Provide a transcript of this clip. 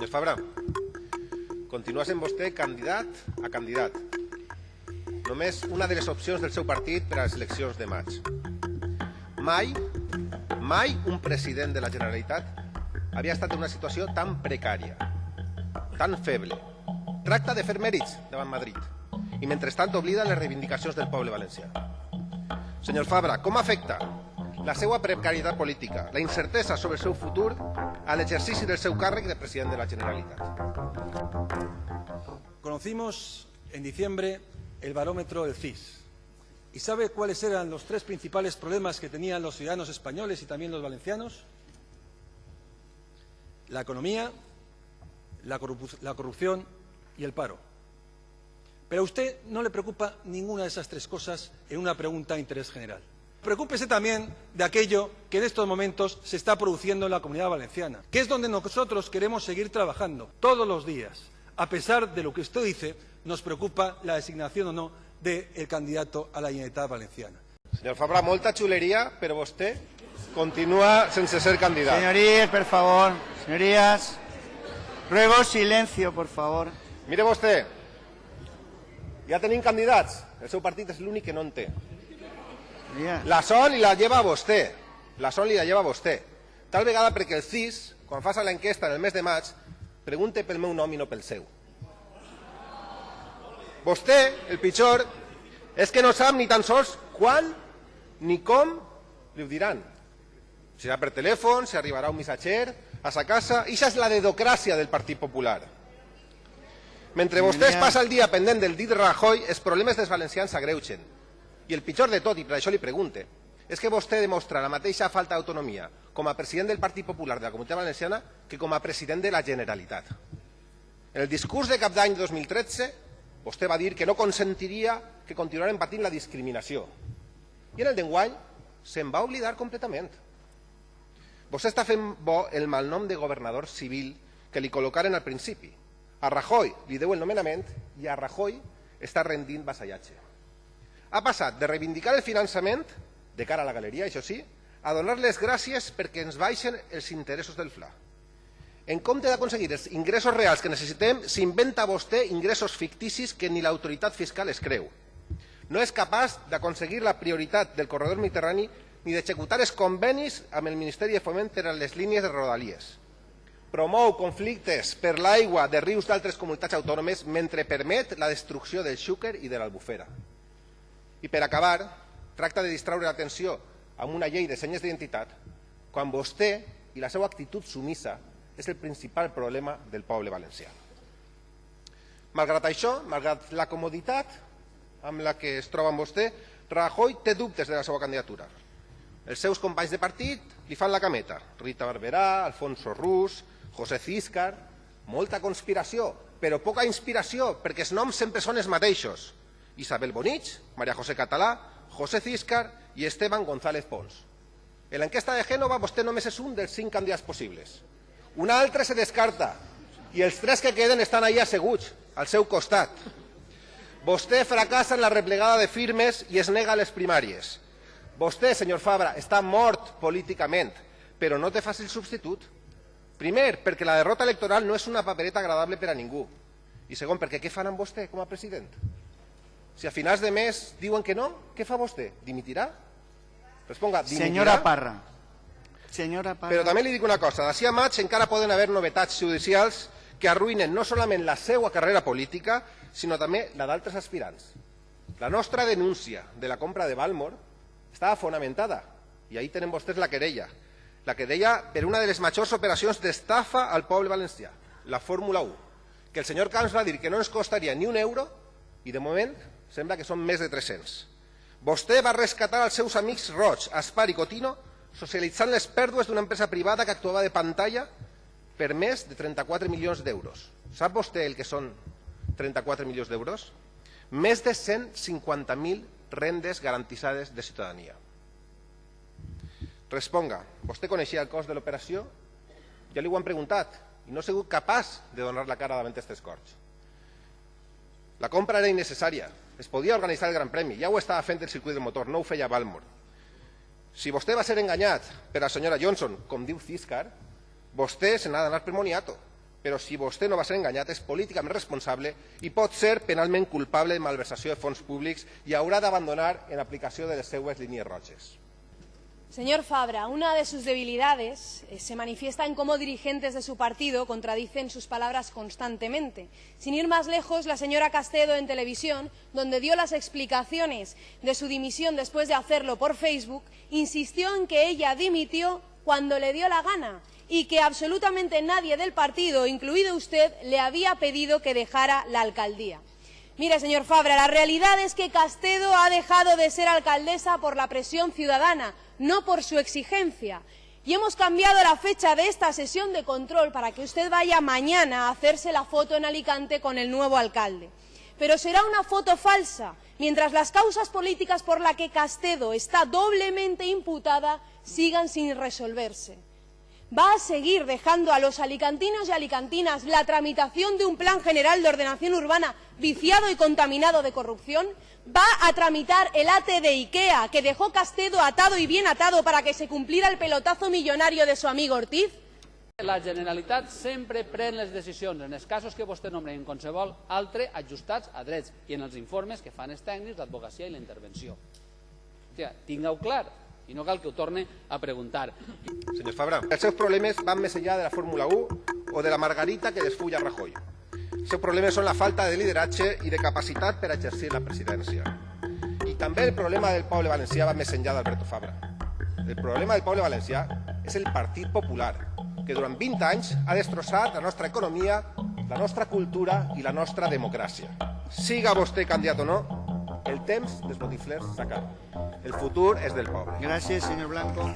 Senyor Fabra, continua sent vostè candidat a candidat. Només una de les opcions del seu partit per a les eleccions de maig. Mai, mai un president de la Generalitat havia estat en una situació tan precària, tan feble. Tracta de fer mèrits davant Madrid i mentrestant oblida les reivindicacions del poble valencià. Senyor Fabra, com afecta la seva precarietat política, la incertesa sobre el seu futur a del seu càrrec de president de la Generalitat? Conocimos en diciembre el barómetro del CIS. ¿Y sabe cuáles eran los tres principales problemas que tenían los ciudadanos españoles y también los valencianos? La economía, la corrupción y el paro. Pero a usted no le preocupa ninguna de esas tres cosas en una pregunta de interés general. Preocúpese también de aquello que en estos momentos se está produciendo en la comunidad valenciana, que es donde nosotros queremos seguir trabajando todos los días. A pesar de lo que usted dice, nos preocupa la designación o no del candidato a la Generalitat Valenciana. Senyor Fabra, molta xuleria, però vostè continua sense ser candidat. Señorías, por favor. Señorías. Ruego silencio, por favor. Mire vostè, ja tenim candidats. El seu partit és l'únic que no en té. La son li la lleva vostè. La son li la lleva vostè. Tal vegada perquè el CIS, quan fa l'enquesta en el mes de maig, pregunte pel meu nom i no pel seu. Vostè, el pitjor, és que no sap ni tan sols quan ni com li ho diran. Serà per telèfon, si arribarà un missatger a sa casa, i això és la dedocràcia del Partit Popular. Mentre vostè es passa el dia pendent del dit Rajoy, els problemes dels valencians s'agreugen. I el pitjor de tot, i per això li pregunte, és que vostè demostra la mateixa falta d'autonomia com a president del Partit Popular de la Comunitat Valenciana que com a president de la Generalitat. En el discurs de cap d'any 2013, vostè va dir que no consentiria que continuaren patint la discriminació. I en el d'enguany se'n va oblidar completament. Vostè està fent bo el malnom de governador civil que li col·locaren al principi. A Rajoy li deu el nomenament i a Rajoy està rendint vassallatge. Ha passat de reivindicar el finançament, de cara a la galeria, això sí, a donar les gràcies perquè ens baixen els interessos del FLA. En compte d'aconseguir els ingressos reals que necessitem, s'inventa vostè ingressos ficticis que ni l'autoritat fiscal es creu. No és capaç d'aconseguir la prioritat del corredor mediterrani ni d'executar els convenis amb el Ministeri de Foment per a les línies de rodalies. Promou conflictes per l'aigua de rius d'altres comunitats autònomes mentre permet la destrucció del Xúquer i de l'Albufera. I per acabar, tracta de distraure l'atenció amb una llei de senyes d'identitat quan vostè i la seva actitud sumissa és el principal problema del poble valencià. Malgrat això, malgrat la comoditat amb la que es troba amb vostè, Rajoy té dubtes de la seva candidatura. Els seus companys de partit li fan la cameta. Rita Barberà, Alfonso Rus, José Císcar... Molta conspiració, però poca inspiració, perquè els noms sempre són els mateixos. Isabel Bonich, María José Català, José Císcar i Esteban González Pons. En l'enquesta de Gènova vostè només és un dels cinc candidats possibles. Un altre se descarta i els tres que queden estan allà asseguts, al seu costat. Vostè fracassa en la replegada de firmes i es nega a les primàries. Vostè, senyor Fabra, està mort políticament, però no té fàcil substitut. Primer, perquè la derrota electoral no és una papereta agradable per a ningú. I segon, perquè què fan amb vostè com a president? Si a finals de mes diuen que no, què fa vostè? Dimitirà? Responga, dimitirà? Señora Parra. Señora Parra. Però també li dic una cosa, d'ací a maig encara poden haver novetats judicials que arruïnen no solament la seva carrera política, sinó també la d'altres aspirants. La nostra denúncia de la compra de Balmor estava fonamentada, i ahí tenen vostès la querella. La querella per una de les majors operacions d'estafa al poble valencià, la Fórmula 1, que el senyor Camps va dir que no ens costaria ni un euro, i de moment sembla que són més de 300. Vostè va rescatar els seus amics Roig, Aspar i Cotino, socialitzant les pèrdues d'una empresa privada que actuava de pantalla per més de 34 milions d'euros. Sap vostè el que són 34 milions d'euros? Més de 150.000 rendes garantitzades de ciutadania. Responga, vostè coneixia el cost de l'operació? Ja li ho han preguntat i no ha sigut capaç de donar la cara davant aquestes corts. La compra era innecessària. Es podia organitzar el Gran Premi. Ja ho estava fent el circuit del motor, no ho feia Balmor. Si vostè va ser enganyat per la senyora Johnson, com diu Ciscar, vostè se n'ha d'anar per Moniato. però si vostè no va ser enganyat és políticament responsable i pot ser penalment culpable de malversació de fons públics i haurà d'abandonar en aplicació de les seues línies roges. Señor Fabra, una de sus debilidades eh, se manifiesta en cómo dirigentes de su partido contradicen sus palabras constantemente. Sin ir más lejos, la señora Castedo en televisión, donde dio las explicaciones de su dimisión después de hacerlo por Facebook, insistió en que ella dimitió cuando le dio la gana y que absolutamente nadie del partido, incluido usted, le había pedido que dejara la alcaldía. Mire, señor Fabra, la realidad es que Castedo ha dejado de ser alcaldesa por la presión ciudadana, no por su exigencia. Y hemos cambiado la fecha de esta sesión de control para que usted vaya mañana a hacerse la foto en Alicante con el nuevo alcalde. Pero será una foto falsa, mientras las causas políticas por las que Castedo está doblemente imputada sigan sin resolverse va a seguir dejando a los alicantinos y alicantinas la tramitación de un plan general de ordenación urbana viciado y contaminado de corrupción? ¿Va a tramitar el AT de IKEA que dejó Castedo atado y bien atado para que se cumpliera el pelotazo millonario de su amigo Ortiz? La Generalitat sempre pren les decisions en els casos que vostè nombre en qualsevol altre ajustats a drets i en els informes que fan els tècnics, l'advocacia i la intervenció. Hòstia, tingueu clar, i no cal que ho torne a preguntar. Senyor Fabra, els seus problemes van més enllà de la Fórmula 1 o de la margarita que desfulla Rajoy. Els seus problemes són la falta de lideratge i de capacitat per exercir la presidència. I també el problema del poble valencià va més enllà d'Alberto Fabra. El problema del poble valencià és el Partit Popular, que durant 20 anys ha destrossat la nostra economia, la nostra cultura i la nostra democràcia. Siga vostè candidat o no, el temps dels botiflers s'acaba. El futur és del poble. Gracias, señor Blanco.